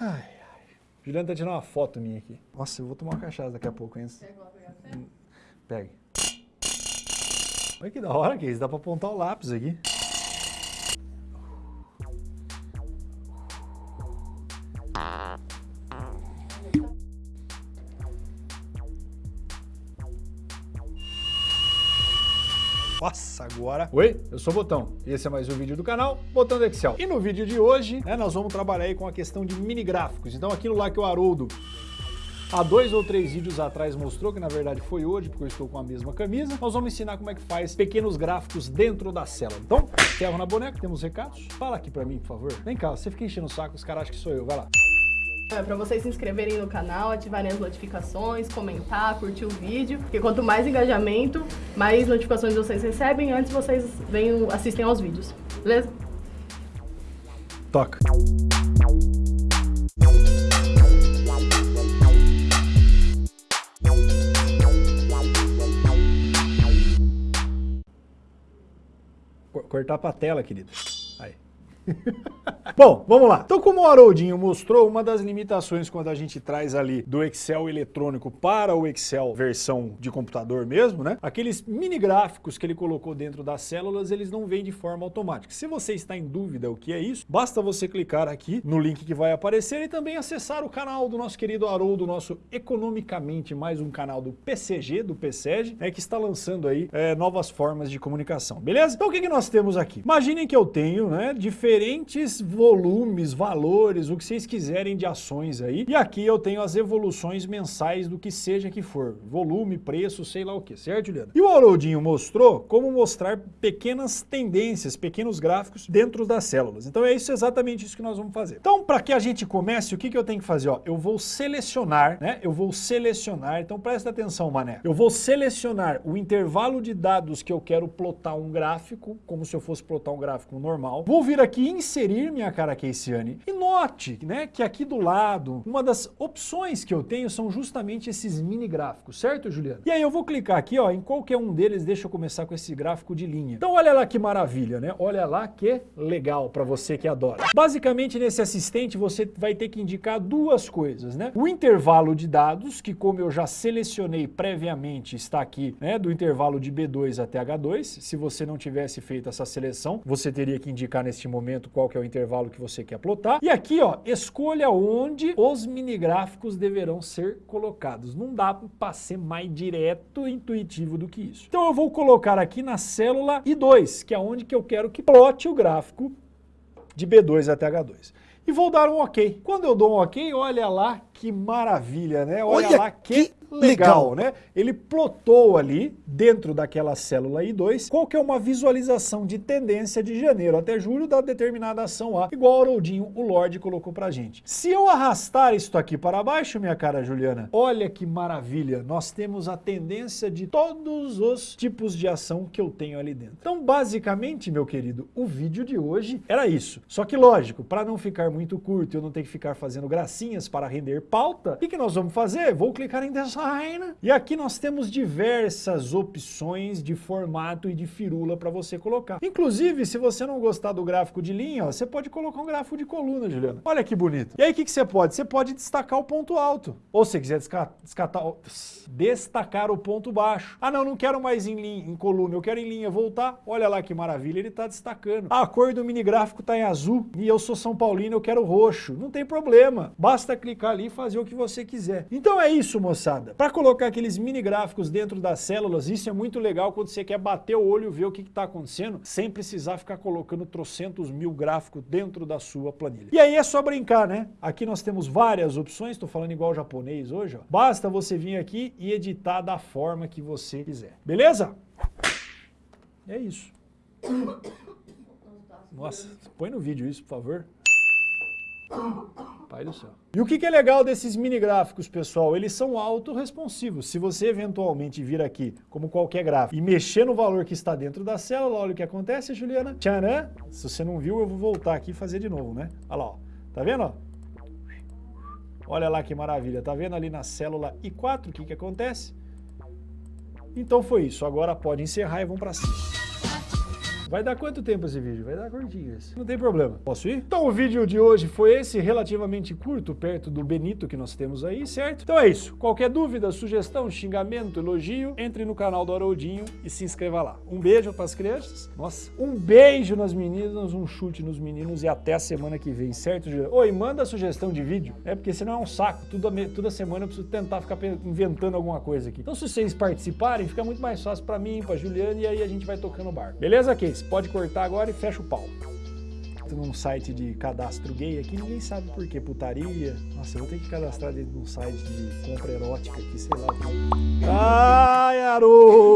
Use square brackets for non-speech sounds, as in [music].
Ai, ai. Juliana tá tirando uma foto minha aqui. Nossa, eu vou tomar uma cachaça daqui a pouco, hein? Pegue. Olha que da hora que isso, dá pra apontar o lápis aqui. Nossa, agora... Oi, eu sou o Botão esse é mais um vídeo do canal Botão do Excel. E no vídeo de hoje, né, nós vamos trabalhar aí com a questão de mini gráficos. Então aquilo lá que o Haroldo há dois ou três vídeos atrás mostrou, que na verdade foi hoje, porque eu estou com a mesma camisa, nós vamos ensinar como é que faz pequenos gráficos dentro da célula. Então, ferro na boneca, temos recados? Fala aqui pra mim, por favor. Vem cá, você fica enchendo o saco, os caras acham que sou eu, vai lá. É para vocês se inscreverem no canal, ativarem as notificações, comentar, curtir o vídeo, porque quanto mais engajamento, mais notificações vocês recebem antes vocês venham, assistem aos vídeos, beleza? Toca. Cortar pra tela, querido. Aí. [laughs] Bom, vamos lá. Então, como o Haroldinho mostrou, uma das limitações quando a gente traz ali do Excel eletrônico para o Excel versão de computador mesmo, né? Aqueles mini gráficos que ele colocou dentro das células, eles não vêm de forma automática. Se você está em dúvida o que é isso, basta você clicar aqui no link que vai aparecer e também acessar o canal do nosso querido Haroldo, nosso Economicamente, mais um canal do PCG, do PCG, né, que está lançando aí é, novas formas de comunicação, beleza? Então, o que, que nós temos aqui? Imaginem que eu tenho, né, diferentes volumes, valores, o que vocês quiserem de ações aí. E aqui eu tenho as evoluções mensais do que seja que for. Volume, preço, sei lá o que, certo, Juliana? E o Haroldinho mostrou como mostrar pequenas tendências, pequenos gráficos dentro das células. Então é isso exatamente isso que nós vamos fazer. Então, para que a gente comece, o que, que eu tenho que fazer? Ó, eu vou selecionar, né? Eu vou selecionar, então presta atenção, mané. Eu vou selecionar o intervalo de dados que eu quero plotar um gráfico, como se eu fosse plotar um gráfico normal. Vou vir aqui inserir minha cara Keiciane. E note né, que aqui do lado, uma das opções que eu tenho são justamente esses mini gráficos, certo, Juliana? E aí eu vou clicar aqui ó, em qualquer um deles, deixa eu começar com esse gráfico de linha. Então olha lá que maravilha, né? Olha lá que legal para você que adora. Basicamente nesse assistente você vai ter que indicar duas coisas, né? O intervalo de dados, que como eu já selecionei previamente, está aqui, né, do intervalo de B2 até H2. Se você não tivesse feito essa seleção, você teria que indicar neste momento qual que é o intervalo que você quer plotar. E aqui, ó, escolha onde os mini gráficos deverão ser colocados. Não dá para ser mais direto e intuitivo do que isso. Então eu vou colocar aqui na célula I2, que é onde que eu quero que plote o gráfico de B2 até H2. E vou dar um OK. Quando eu dou um OK, olha lá que maravilha, né? Olha, olha lá que, que legal, legal, né? Ele plotou ali, dentro daquela célula I2, qual que é uma visualização de tendência de janeiro até julho da determinada ação A, igual o Haroldinho, o Lorde, colocou pra gente. Se eu arrastar isto aqui para baixo, minha cara Juliana, olha que maravilha, nós temos a tendência de todos os tipos de ação que eu tenho ali dentro. Então, basicamente, meu querido, o vídeo de hoje era isso. Só que, lógico, para não ficar muito curto e eu não ter que ficar fazendo gracinhas para render pauta, o que, que nós vamos fazer? Vou clicar em Design e aqui nós temos diversas opções de formato e de firula para você colocar. Inclusive, se você não gostar do gráfico de linha, ó, você pode colocar um gráfico de coluna, Juliana. Olha que bonito. E aí, o que, que você pode? Você pode destacar o ponto alto. Ou se quiser descatar, destacar o ponto baixo. Ah, não, não quero mais em, linha, em coluna, eu quero em linha voltar. Olha lá que maravilha, ele está destacando. Ah, a cor do mini gráfico está em azul e eu sou São Paulino, eu quero roxo. Não tem problema. Basta clicar ali fazer o que você quiser. Então é isso, moçada. Para colocar aqueles mini gráficos dentro das células, isso é muito legal quando você quer bater o olho e ver o que está acontecendo, sem precisar ficar colocando trocentos mil gráficos dentro da sua planilha. E aí é só brincar, né? Aqui nós temos várias opções, estou falando igual japonês hoje, ó. Basta você vir aqui e editar da forma que você quiser. Beleza? É isso. [coughs] Nossa, põe no vídeo isso, por favor. Pai do céu. E o que, é legal desses mini gráficos, pessoal? Eles são autorresponsivos. Se você eventualmente vir aqui, como qualquer gráfico, e mexer no valor que está dentro da célula, olha o que acontece, Juliana. Tcharam! Se você não viu, eu vou voltar aqui e fazer de novo, né? Olha lá, ó. Tá vendo? Olha lá que maravilha. Tá vendo ali na célula I4 o que, que acontece? Então foi isso. Agora pode encerrar e vamos para cima. Vai dar quanto tempo esse vídeo? Vai dar curtinho esse. Não tem problema. Posso ir? Então o vídeo de hoje foi esse, relativamente curto, perto do Benito que nós temos aí, certo? Então é isso. Qualquer dúvida, sugestão, xingamento, elogio, entre no canal do Haroldinho e se inscreva lá. Um beijo para as crianças. Nossa, um beijo nas meninas, um chute nos meninos e até a semana que vem, certo? Oi, manda sugestão de vídeo, é porque senão é um saco. Toda, toda semana eu preciso tentar ficar inventando alguma coisa aqui. Então se vocês participarem, fica muito mais fácil para mim, para Juliana e aí a gente vai tocando o barco. Beleza, Case? Pode cortar agora e fecha o pau num site de cadastro gay aqui, ninguém sabe por que, putaria. Nossa, eu vou ter que cadastrar dentro de um site de compra erótica aqui, sei lá. Ai, Haroldo!